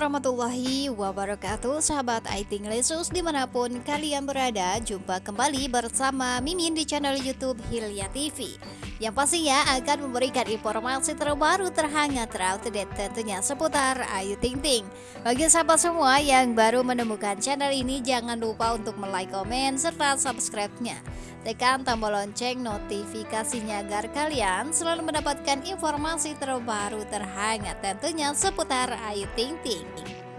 warahmatullahi wabarakatuh. Sahabat IT Lesus di mana pun kalian berada Jumpa kembali bersama Mimin di channel Youtube Hilya TV Yang pastinya akan memberikan informasi terbaru terhangat terupdate tentunya seputar Ayu Ting Ting. Bagi sahabat semua yang baru menemukan channel ini Jangan lupa untuk like, komen, serta subscribe-nya. Tekan tombol lonceng notifikasinya agar kalian selalu mendapatkan informasi terbaru terhangat tentunya seputar Ayu Ting Ting.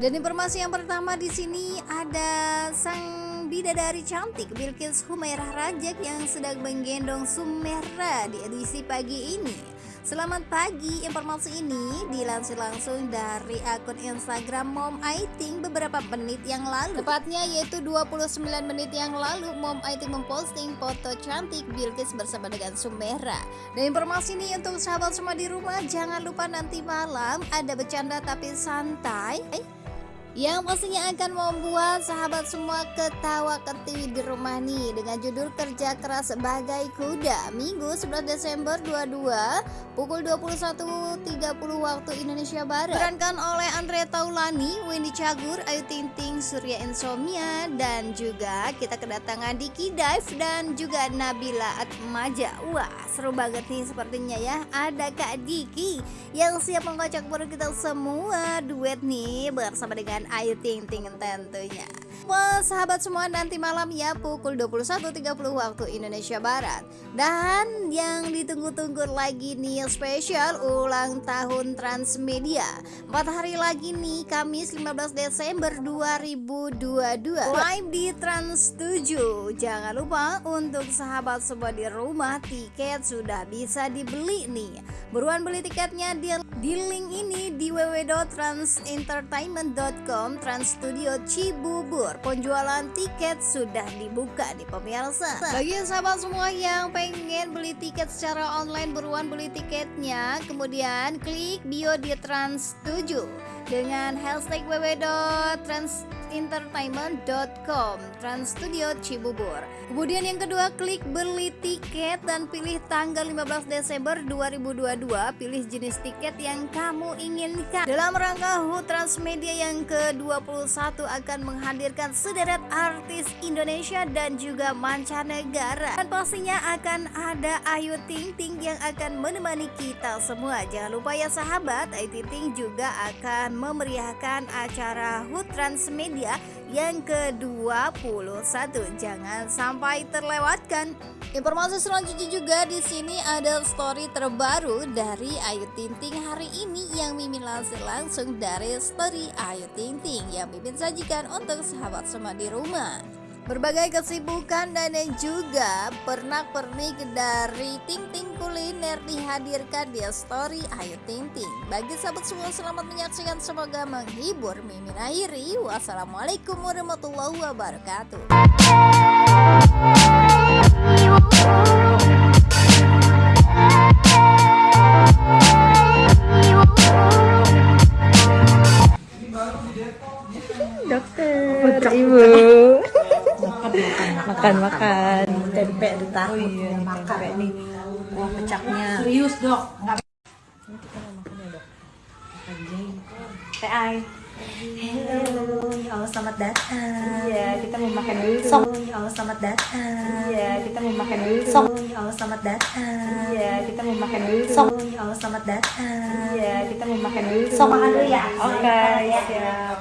Dan informasi yang pertama di sini ada sang bidadari cantik Bilkis Humairah Rajak yang sedang menggendong Sumera di edisi pagi ini. Selamat pagi, informasi ini dilansir langsung dari akun Instagram Mom Aiting beberapa menit yang lalu. Tepatnya yaitu 29 menit yang lalu Mom Aiting memposting foto cantik Bilkis bersama dengan Sumera. Dan informasi ini untuk sahabat semua di rumah Jangan lupa nanti malam ada bercanda tapi santai. eh, yang pastinya akan membuat sahabat semua ketawa ketiwi di rumah nih. Dengan judul kerja keras sebagai kuda Minggu 11 Desember 22 pukul 21.30 waktu Indonesia Barat. Perankan oleh Andre Taulani, Wendy Cagur, Ayu Ting Ting, Surya Insomnia dan juga kita kedatangan Diki Dive dan juga Nabila Atmaja. Wah seru banget nih sepertinya ya. Ada Kak Diki yang siap mengocok perut kita semua. Duet nih bersama dengan dan Ayu Ting Ting tentunya. Wah sahabat semua nanti malam ya pukul 21.30 waktu Indonesia Barat. Dan yang ditunggu-tunggu lagi nih spesial ulang tahun Transmedia. 4 hari lagi nih Kamis 15 Desember 2022 Live di Trans 7 Jangan lupa untuk sahabat semua di rumah tiket sudah bisa dibeli nih. Buruan beli tiketnya di, di link ini di www.transentertainment.com Trans Studio Cibubur. Penjualan tiket sudah dibuka di pemirsa. Bagi sahabat semua yang pengen beli tiket secara online Buruan beli tiketnya Kemudian klik bio di Trans 7 Dengan hashtag www.trans entertainment.com Trans Studio Cibubur. Kemudian yang kedua klik beli tiket dan pilih tanggal 15 Desember 2022 Pilih jenis tiket yang kamu inginkan. Dalam rangka HUT Transmedia yang ke-21 akan menghadirkan sederet artis Indonesia dan juga mancanegara. Dan pastinya akan ada Ayu Ting Ting yang akan menemani kita semua. Jangan lupa ya sahabat. Ayu Ting Ting juga akan memeriahkan acara HUT Transmedia ya yang ke-21. Jangan sampai terlewatkan. Informasi selanjutnya juga di sini ada story terbaru dari Ayu Ting Ting hari ini yang Mimin langsung langsung dari story Ayu Ting Ting yang Mimin sajikan untuk sahabat semua di rumah. Berbagai kesibukan dan juga pernak-pernik dari Ting Ting Kuliner dihadirkan di story Ayu Ting Ting. Bagi sahabat semua selamat menyaksikan semoga menghibur. Mimin akhiri. Wassalamualaikum warahmatullahi wabarakatuh. Makan makan tempe ditaruh oh, iya, makan tempe nih kuah pecaknya serius dok nggak teh ai Halo, ya Allah selamat datang. Iya, kita mau makan dulu. Sok, ya Allah selamat datang. Iya, kita mau makan dulu. Sok, ya Allah selamat datang. Iya, kita mau makan dulu. Sok, ya Allah selamat datang. Iya, kita mau makan dulu. Sok makan dulu ya. Oke, okay, siap.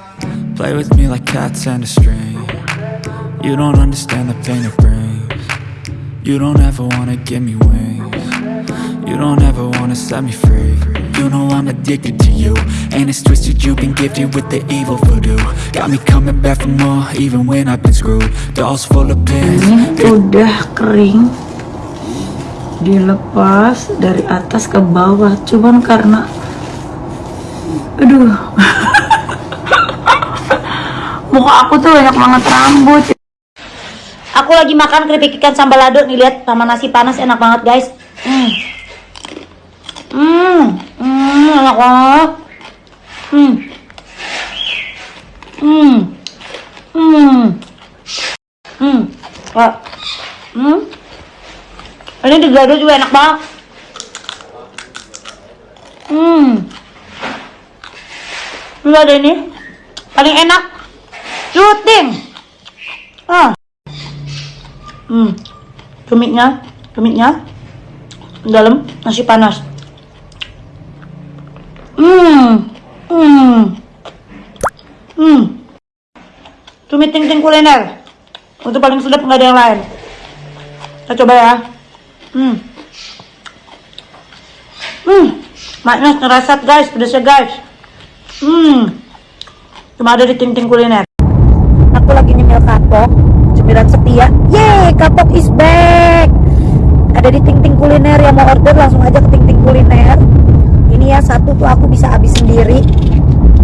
Play with me like cats and a string. You don't understand the pain it brings. You don't ever wanna give me wings. You don't ever wanna set me free. You know I'm addicted to you And it's twisted. You've been gifted with the evil voodoo. Got me coming back for more even when I've been screwed. Dolls full of pins. Ini udah kering. Dilepas dari atas ke bawah. Cuman karena Aduh Muka aku tuh banyak banget rambut Aku lagi makan keripik ikan sambal lado nih lihat sama nasi panas enak banget guys. Hmm. Hmm, hmm enak banget. Hmm. Hmm. Hmm. Hmm. Wah. Hmm. Ini digado juga enak banget. Hmm. Ini ada ini. Paling enak. Cuting. Ah. Hmm. Tumitnya, tumitnya. Dalam nasi panas. Hmm. Hmm. Hmm. Tumit ting ting kuliner. Untuk paling sedap nggak ada yang lain. Kita coba ya. Hmm. Hmm. Maknya ngerasat guys, pedasnya guys. Hmm. Cuma ada di ting ting kuliner. Kapok, cemilan setia. Yeay, kapok is back. Ada di ting ting kuliner yang mau order langsung aja ke ting ting kuliner. Ini ya satu tuh aku bisa habis sendiri.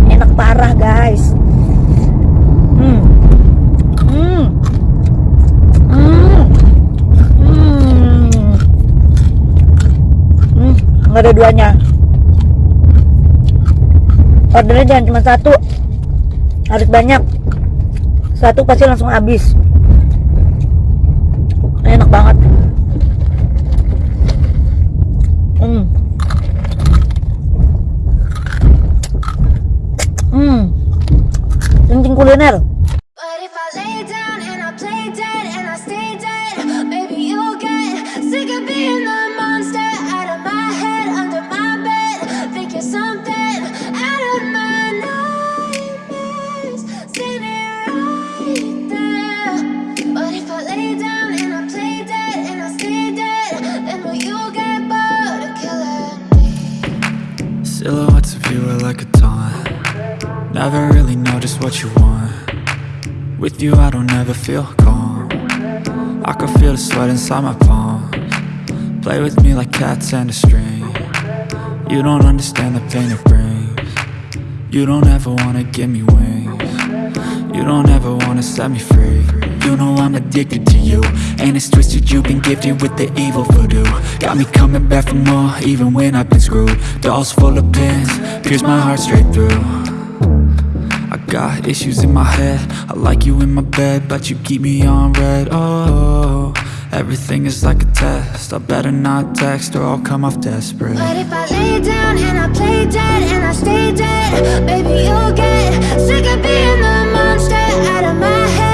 Enak parah guys. Hmm. Hmm. Hmm. Hmm. Ada duanya. Ordernya jangan cuma satu. Harus banyak. Satu pasti langsung habis. Enak banget. Hmm. Hmm. Cincin kuliner. What you want. With you I don't ever feel calm. I can feel the sweat inside my palms. Play with me like cats and a string. You don't understand the pain it brings. You don't ever wanna give me wings. You don't ever wanna set me free. You know I'm addicted to you. And it's twisted you've been gifted with the evil voodoo. Got me coming back for more even when I've been screwed. Dolls full of pins, pierce my heart straight through got issues in my head. I like you in my bed But you keep me on red. Oh, everything is like a test. I better not text or I'll come off desperate. But if I lay down and I play dead and I stay dead, maybe you'll get sick of being the monster out of my head,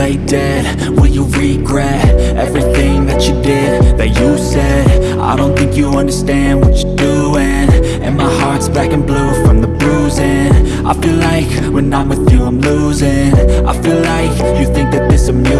play dead, will you regret everything that you did, that you said? I don't think you understand what you're doing. And my heart's black and blue from the bruising. I feel like when I'm with you I'm losing. I feel like you think that this amusing